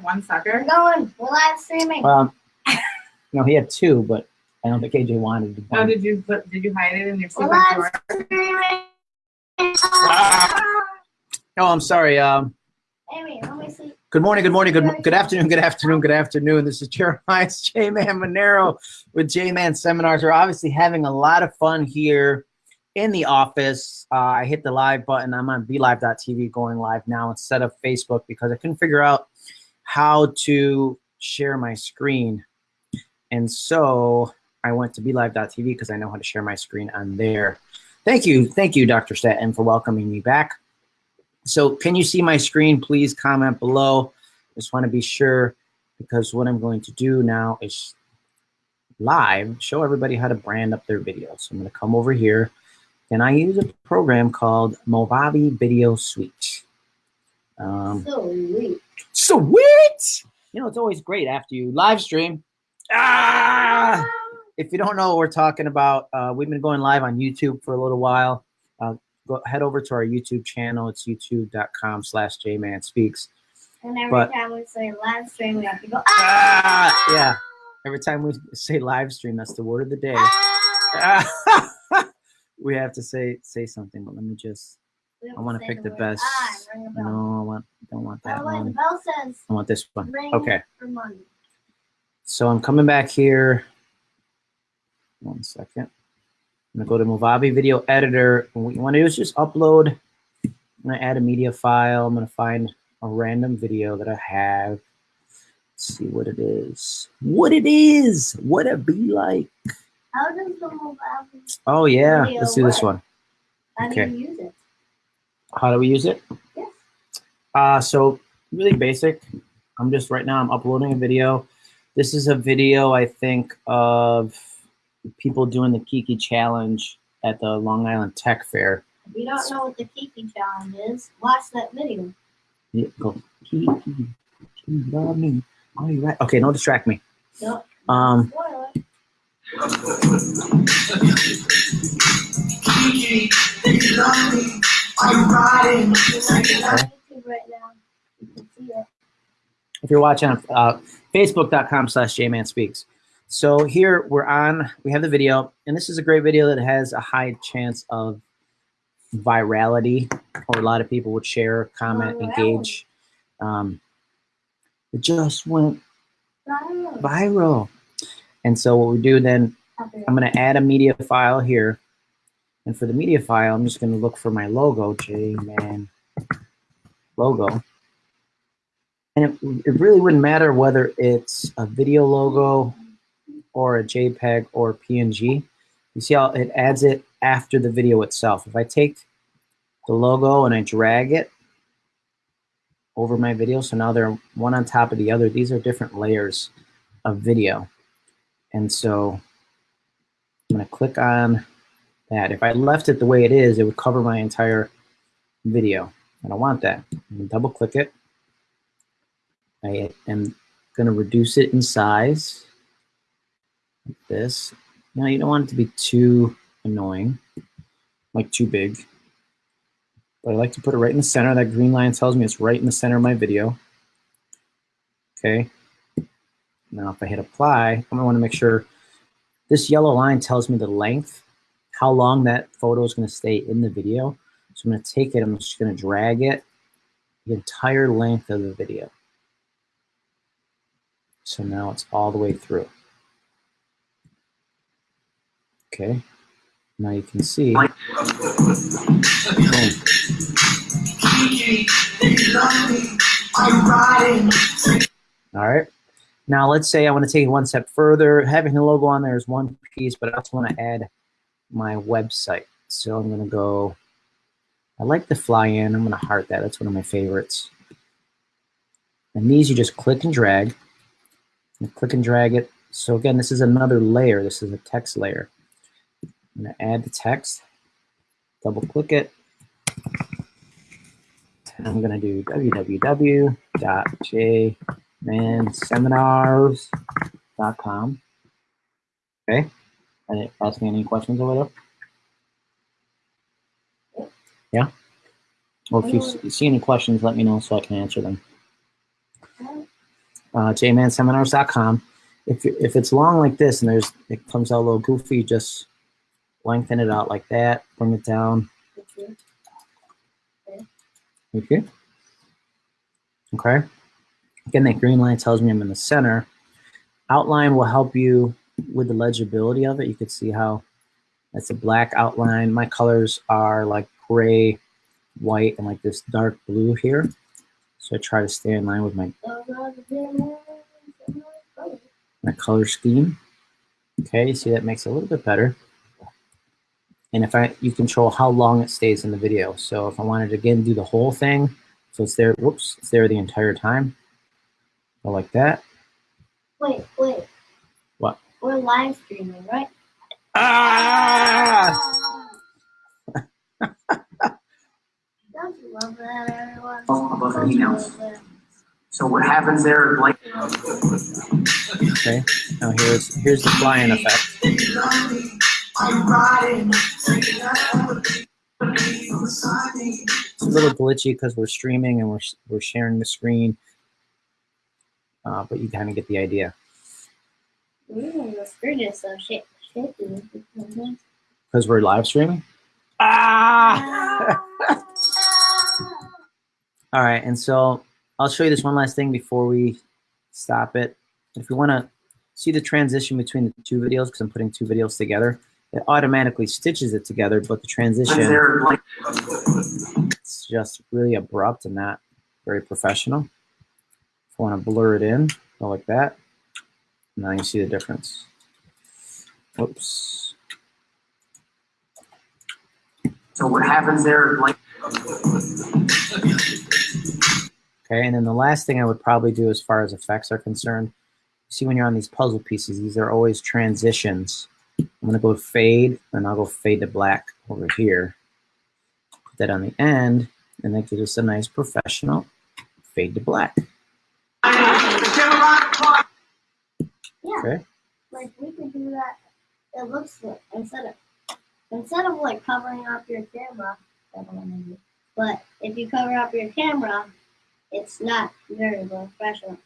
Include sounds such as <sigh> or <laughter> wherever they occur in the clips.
one sucker? We're going. We're live streaming. Um, no, he had two, but I don't think AJ wanted to. Oh, did you put, did you hide it in your We're secret live drawer? streaming. Oh, I'm sorry. Um, Amy, let me see. good morning, good morning, good, good afternoon, good afternoon, good afternoon. This is Jeremiah's J-Man Monero with J-Man Seminars. We're obviously having a lot of fun here in the office. Uh, I hit the live button. I'm on BeLive.tv going live now instead of Facebook because I couldn't figure out how to share my screen. And so I went to BeLive.tv because I know how to share my screen on there. Thank you. Thank you, Dr. Staten, for welcoming me back. So can you see my screen? Please comment below. Just want to be sure because what I'm going to do now is live show everybody how to brand up their videos. So I'm going to come over here and I use a program called Movavi Video Suite. Um, So sweet. sweet! You know, it's always great after you live stream. Ah! If you don't know what we're talking about, uh, we've been going live on YouTube for a little while. Uh, go head over to our YouTube channel. It's youtube.com slash jmanspeaks. And every But- time we say live stream, we have to go. Ah, Ah! yeah. Every time we <laughs> say live stream, that's the word of the day. Ah! <laughs> we have to say say something, but let me just. I want to pick the word best. Ring a bell. No, I want. Don't want that the way, the one. bell says I want this one. Okay. So I'm coming back here. One second. I'm gonna go to Movavi Video Editor. And what you want to do is just upload. I'm gonna add a media file. I'm gonna find a random video that I have. Let's see what it is. What it is. What it be like. How does the mobile Oh yeah. Let's do this work? one. How Okay. do you use it? How do we use it? Yes. Uh, so really basic. I'm just right now I'm uploading a video. This is a video I think of people doing the Kiki challenge at the Long Island Tech Fair. If you don't know what the Kiki challenge is, watch that video. Yeah, go Kiki, you love me. Are you right? Okay, don't distract me. Nope. Um, Spoiler. Kiki, right now, you can see it. if you're watching on uh, facebook.com slash jmanspeaks. So here we're on, we have the video, and this is a great video that has a high chance of virality, or a lot of people would share, comment, Virality. engage. Um, it just went Viral. viral. And so what we do then, I'm gonna add a media file here. And for the media file, I'm just gonna look for my logo, J-Man logo. And it, it really wouldn't matter whether it's a video logo or a JPEG or PNG. You see how it adds it after the video itself. If I take the logo and I drag it over my video, so now they're one on top of the other. These are different layers of video. And so I'm gonna click on that. If I left it the way it is, it would cover my entire video. I don't want that. I'm gonna double click it. I am gonna reduce it in size, like this. Now you don't want it to be too annoying, like too big. But I like to put it right in the center. That green line tells me it's right in the center of my video. Okay. Now if I hit apply, I'm gonna wanna make sure this yellow line tells me the length, how long that photo is gonna stay in the video. So I'm gonna take it, I'm just gonna drag it the entire length of the video. So now it's all the way through. Okay, now you can see. All right. Now let's say I want to take it one step further. Having the logo on there is one piece, but I also want to add my website. So I'm to go, I like the fly in. I'm to heart that. That's one of my favorites. And these you just click and drag. You click and drag it. So again, this is another layer. This is a text layer. I'm to add the text, double click it. I'm to do www.jmanseminars.com. Okay. And it ask me any questions over there? Yeah? Well, if you see any questions, let me know so I can answer them. uh, jmanseminars.com. If, if it's long like this and there's it comes out a little goofy, just lengthen it out like that, bring it down. Okay. Okay. Again, that green line tells me I'm in the center. Outline will help you with the legibility of it. You could see how that's a black outline. My colors are like gray, white, and like this dark blue here. So I try to stay in line with my, my color scheme. Okay, see that makes it a little bit better. And if I, you control how long it stays in the video. So if I wanted to again do the whole thing, so it's there, whoops, it's there the entire time. Go like that. Wait, wait. What? We're live streaming, right? Ah! <laughs> Don't you love that, everyone? Oh, above Don't emails. So what happens there, like, Okay, now here's, here's the flying effect. It's a little glitchy because we're streaming and we're, we're sharing the screen. Uh, but you kind of get the idea. The screen is so shak- shaky. Because we're live streaming? Ah! <laughs> All right, and so I'll show you this one last thing before we stop it. If you want to see the transition between the two videos, because I'm putting two videos together, it automatically stitches it together, but the transition, it's just really abrupt and not very professional. If I want to blur it in, go like that. Now you see the difference. Oops. so what happens there, like, Okay, and then the last thing I would probably do as far as effects are concerned, see when you're on these puzzle pieces, these are always transitions. I'm gonna go fade, and I'll go fade to black over here. Put that on the end, and that gives us a nice professional fade to black. Yeah. Okay. Like we could do that. It looks like instead of instead of like covering up your camera, I don't wanna do- but if you cover up your camera, it's not very professional.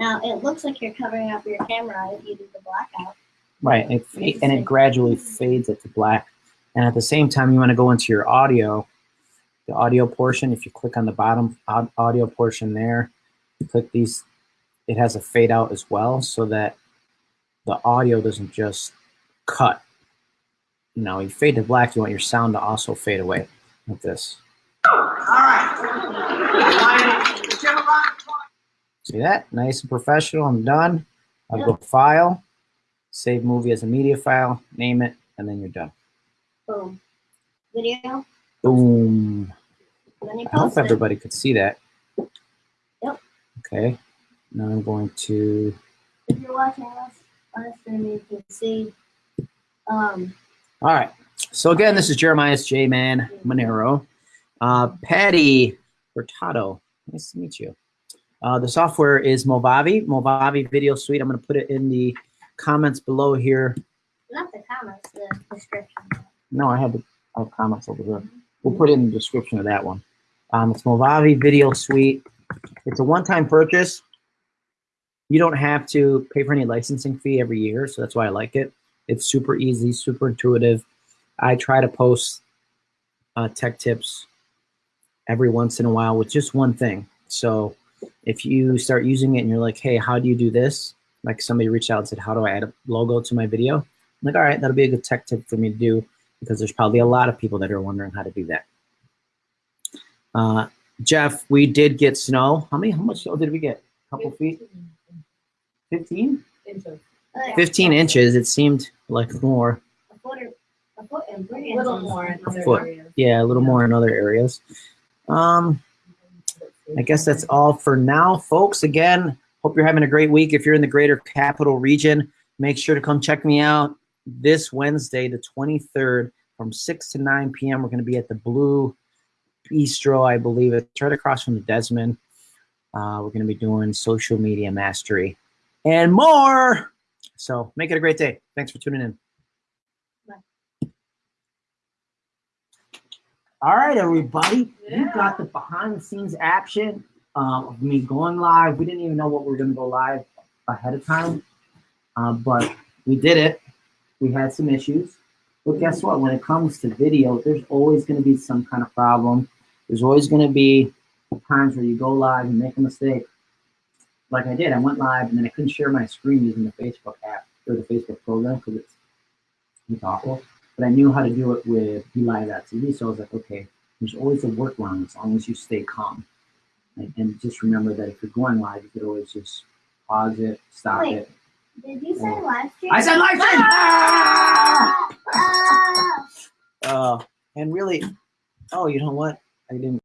Now it looks like you're covering up your camera if you do the blackout. Right, it, and it gradually mm-hmm. fades it to black. And at the same time, you want to go into your audio, the audio portion. If you click on the bottom audio portion there, you click these, it has a fade out as well so that the audio doesn't just cut. You know, you fade to black, you want your sound to also fade away like this. See that? Nice and professional. I'm done. I'll go file, save movie as a media file, name it, and then you're done. Boom. Video. Boom. And then you I hope it. everybody could see that. Yep. Okay. Now I'm going to, If you're watching us you can see. Um, all right. So again, this is Jeremiah's J-Man Monero. Uh, Patty Hurtado, nice to meet you. Uh, the software is Movavi, Movavi Video Suite. I'm going to put it in the comments below here. not the comments, the description. No, I have the I have comments over here. We'll put it in the description of that one. Um, it's Movavi Video Suite. It's a one-time purchase. You don't have to pay for any licensing fee every year, so that's why I like it. It's super easy, super intuitive. I try to post uh, tech tips every once in a while with just one thing. So if you start using it and you're like, hey, how do you do this? Like somebody reached out and said, how do I add a logo to my video? I'm like, all right, that'll be a good tech tip for me to do because there's probably a lot of people that are wondering how to do that. Uh, Jeff, we did get snow. How many? How much snow did we get? A couple feet? 15? Inches. Like, 15 inches. It seemed like more. A foot, or, a foot and three A little inches. more in other foot. areas. Yeah, a little more in other areas. Um, I guess that's all for now, folks. Again, hope you're having a great week. If you're in the greater capital region, make sure to come check me out this Wednesday, the 23rd, from 6 to 9 p.m. We're going to be at the Blue Bistro, I believe. It's right across from the Desmond. Uh, we're going to be doing social media mastery and more. So make it a great day. Thanks for tuning in. All right, everybody. yeah. You got the behind the scenes action. um, of me going live. We didn't even know what we were going to go live ahead of time, uh, but we did it. We had some issues. But guess what? When it comes to video, there's always going to be some kind of problem. There's always going to be times where you go live and make a mistake. Like I did, I went live and then I couldn't share my screen using the Facebook app or the Facebook program because it's it's awful. But I knew how to do it with BeLive.tv, so I was like, okay, there's always a workaround as long as you stay calm. And, and just remember that if you're going live, you could always just pause it, stop Wait. it. Did you say live stream? I said live stream! Ah! Ah! Uh, and really, oh, you know what? I didn't